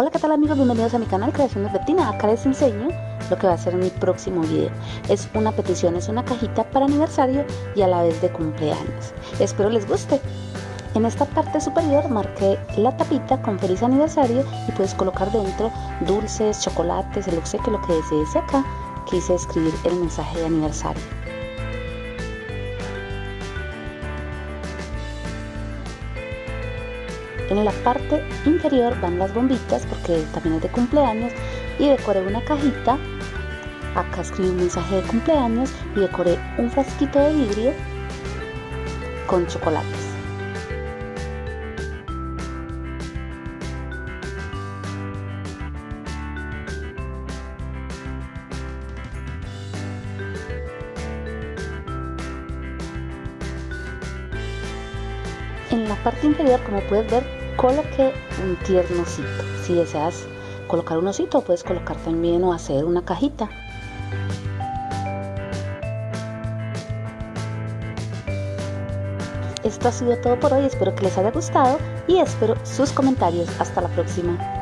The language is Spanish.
Hola, ¿qué tal amigos? Bienvenidos a mi canal Creaciones Betina. Acá les enseño lo que va a ser mi próximo video. Es una petición, es una cajita para aniversario y a la vez de cumpleaños. Espero les guste. En esta parte superior marqué la tapita con feliz aniversario y puedes colocar dentro dulces, chocolates, el obsequio, lo que desees. Acá quise escribir el mensaje de aniversario. En la parte inferior van las bombitas porque también es de cumpleaños y decoré una cajita. Acá escribí un mensaje de cumpleaños y decoré un frasquito de vidrio con chocolates. En la parte inferior, como puedes ver, coloqué un tierno osito. Si deseas colocar un osito, puedes colocar también o hacer una cajita. Esto ha sido todo por hoy, espero que les haya gustado y espero sus comentarios. Hasta la próxima.